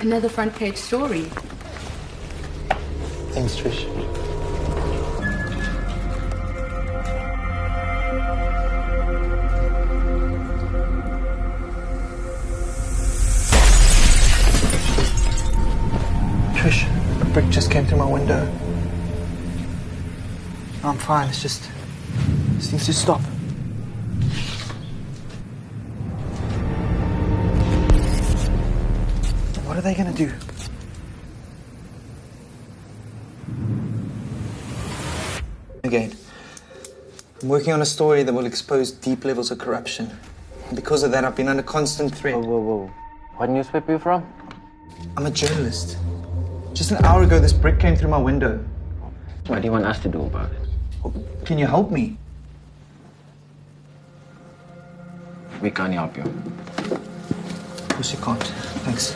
Another front page story. Thanks, Trish. Trish, a brick just came through my window. I'm fine. It's just. This needs to stop. What are they gonna do? Again, I'm working on a story that will expose deep levels of corruption. Because of that, I've been under constant threat. Whoa, whoa, whoa. What newspaper you from? I'm a journalist. Just an hour ago, this brick came through my window. What do you want us to do about it? Can you help me? We can't help you. Of course you can't. Thanks.